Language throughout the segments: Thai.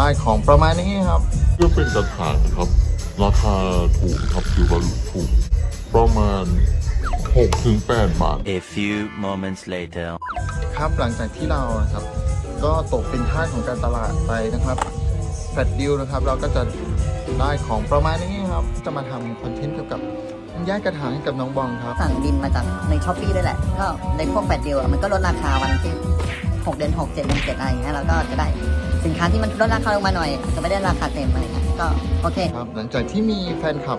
ได้ของประมาณนี้ครับเพื่อเป็นกระถางครับ ราคาถูกครับคือว่าถูกประมาณ6ถึง8บาท A few moments later. ครับหลังจากที่เรานะครับ ก็ตกเป็นทาสของการตลาดไปนะครับ flash deal นะครับ เราก็จะได้ของประมาณนี้ครับ จะมาทำ content เกี่ยวกับย้ายกระถางให้กับน้องบองครับ สั่งดินมาจากใน Shopee ด้วยแหละ ก็ในพวก flash deal อะมันก็ลดราคาวันที่6 เดือน6 7เดือน7อะไรอย่างเงี้ยเราก็จะได้สินค้าที่มันลดราคาลงมาหน่อยจะไม่ได้ราคาเต็มอะไรเงี้ยก็โอเคครับหลังจากที่มีแฟนคลับ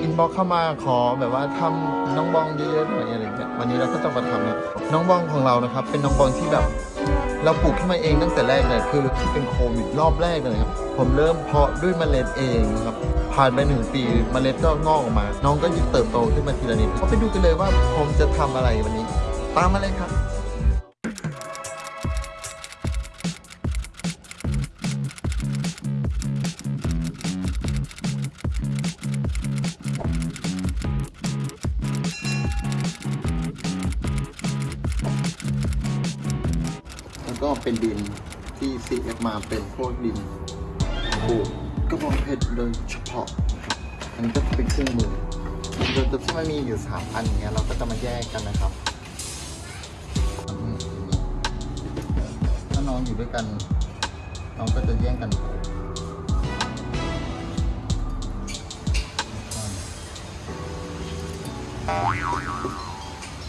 inbox เข้ามาขอแบบว่าทำน้องบองเยอะๆหน่อยอะไรเงี้ยวันนี้เราก็จะมาทำนะน้องบองของเรานะครับ เป็นน้องบองที่แบบเราปลูกขึ้นมาเองตั้งแต่แรกเลยคือที่เป็นโควิดรอบแรกเลยครับผมเริ่มเพาะด้วยเมล็ดเองครับผ่านไปหนึ่งปีเมล็ดก็งอกออกมา น้องก็ยิ่งเติบโตขึ้นมาทีละนิดก็ไปดูกันเลยว่าผมจะทำอะไรวันนี้ ตามมาเลยครับ ก็เป็นดินที่ CF มาเป็นพวกดินปลูกกระบองเพชรโดยเฉพาะนะครับอันนี้ก็เป็นเครื่องมือโดยตัวที่มันมีอยู่สามอันอย่างเงี้ยเราก็จะมาแยกกันนะครับถ้าน้องอยู่ด้วยกัน น้องก็จะแย่งกันปลูก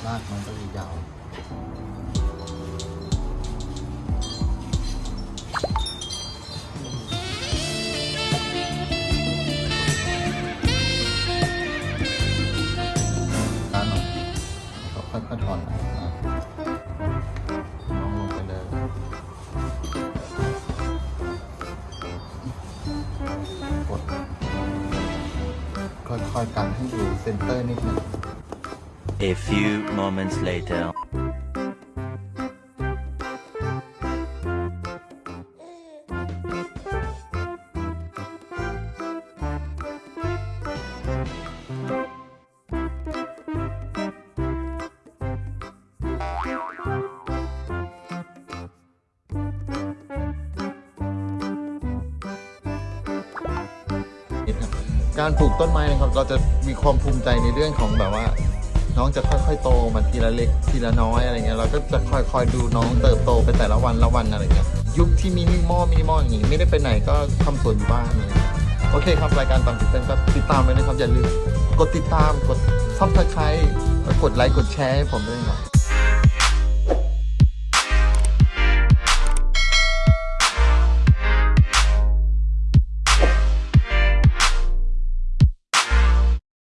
รากมันก็ยาว ค่อยๆกันให้อยู่เซนเตอร์นิดนึง A few moments later. การปลูกต้นไม้นะครับเราจะมีความภูมิใจในเรื่องของแบบว่า น้องจะค่อยๆโตมาทีละเล็กทีละน้อยอะไรเงี้ยเราก็จะค่อยๆดูน้องเติบโตไปแต่ละวันละวันอะไรเงี้ยยุคที่ minimal minimal อย่างงี้ไม่ได้ไปไหนก็ทำสวนอยู่บ้านเงี้ยโอเคครับรายการตามติดเต้นก็ติดตามไว้นะครับอย่าลืมกดติดตามกด subscribe กดไลค์กดแชร์ให้ผมด้วยนะครับ